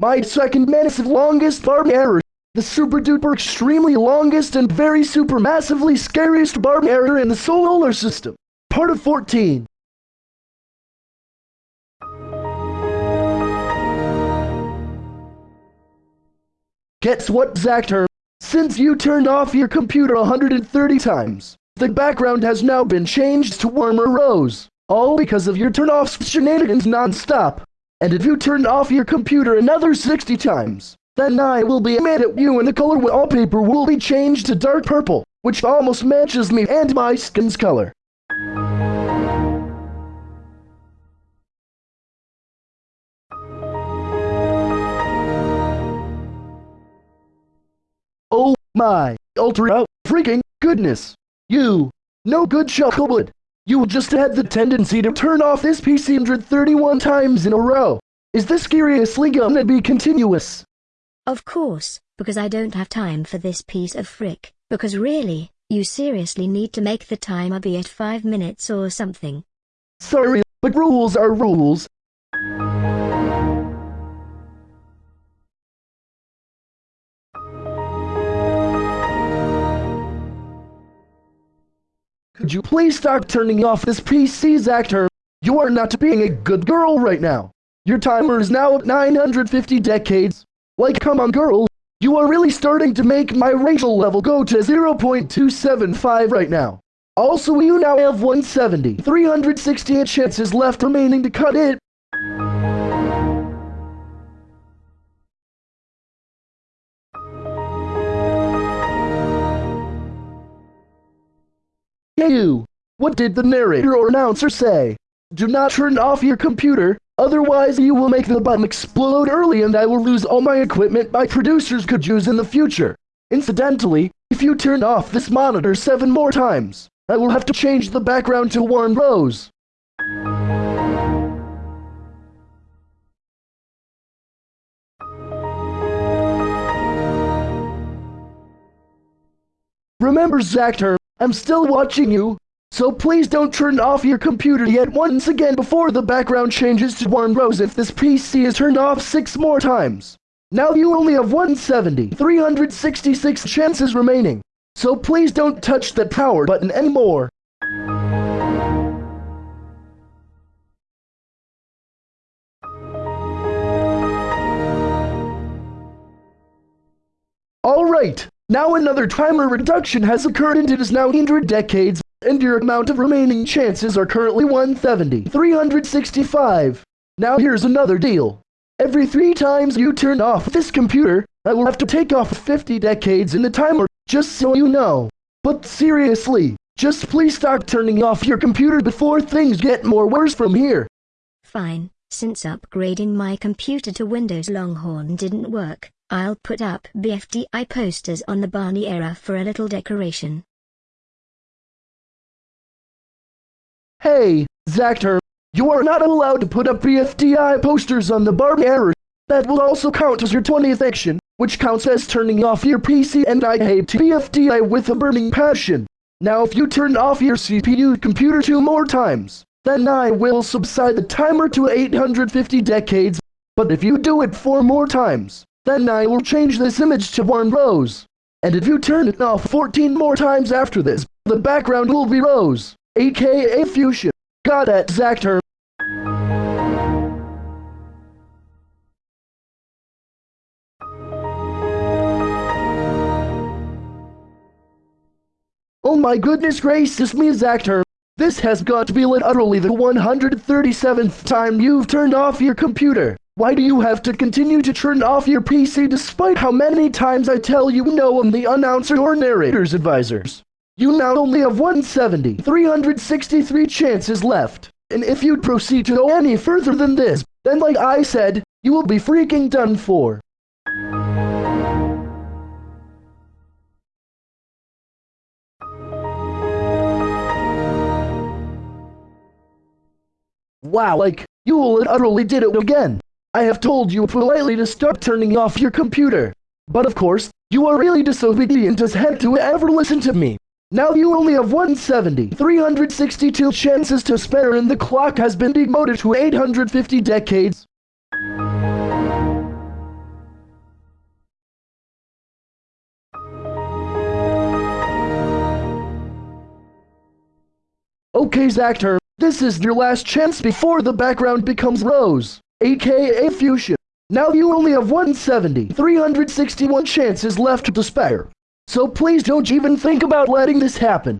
My second massive longest barb error. The super duper extremely longest and very super massively scariest barb error in the solar system. Part of 14. Guess what, Zactor? Since you turned off your computer 130 times, the background has now been changed to warmer rose. All because of your turn-off shenanigans non-stop. And if you turn off your computer another 60 times, then I will be mad at you and the color wallpaper will be changed to dark purple, which almost matches me and my skin's color. Oh my, ultra freaking goodness. You, no good chocolate. You will just had the tendency to turn off this PC 131 times in a row. Is this seriously gonna be continuous? Of course, because I don't have time for this piece of frick, because really, you seriously need to make the timer be at 5 minutes or something. Sorry, but rules are rules. Could you please stop turning off this PC's actor? You are not being a good girl right now. Your timer is now at 950 decades. Like, come on, girl. You are really starting to make my racial level go to 0.275 right now. Also, you now have 170, 368 chances left remaining to cut it. What did the narrator or announcer say? Do not turn off your computer, otherwise you will make the button explode early and I will lose all my equipment my producers could use in the future. Incidentally, if you turn off this monitor seven more times, I will have to change the background to Warren Rose. Remember, Zactor, I'm still watching you. So please don't turn off your computer yet once again before the background changes to Warren Rose if this PC is turned off six more times. Now you only have 170, 366 chances remaining. So please don't touch that power button anymore. Alright, now another timer reduction has occurred and it is now 100 decades, and your amount of remaining chances are currently 170, 365. Now here's another deal. Every three times you turn off this computer, I will have to take off 50 decades in the timer, just so you know. But seriously, just please start turning off your computer before things get more worse from here. Fine, since upgrading my computer to Windows Longhorn didn't work, I'll put up BFDI posters on the Barney error for a little decoration. Hey, Zactor, you are not allowed to put up BFDI posters on the Barney error. That will also count as your 20th action, which counts as turning off your PC and I hate BFDI with a burning passion. Now if you turn off your CPU computer two more times, then I will subside the timer to 850 decades, but if you do it four more times, then I will change this image to one rose. And if you turn it off 14 more times after this, the background will be rose, aka fuchsia. Got that, Zactor? Oh my goodness Grace. gracious me, Zactor. This has got to be literally the 137th time you've turned off your computer. Why do you have to continue to turn off your PC despite how many times I tell you no I'm the announcer or narrator's advisors? You now only have 170, 363 chances left. And if you proceed to go any further than this, then like I said, you will be freaking done for. Wow, like, you utterly did it again. I have told you politely to stop turning off your computer. But of course, you are really disobedient as heck to ever listen to me. Now you only have 170, 362 chances to spare and the clock has been demoted to 850 decades. Okay Zactor, this is your last chance before the background becomes rose, aka fuchsia. Now you only have 170, 361 chances left to spare. So please don't even think about letting this happen.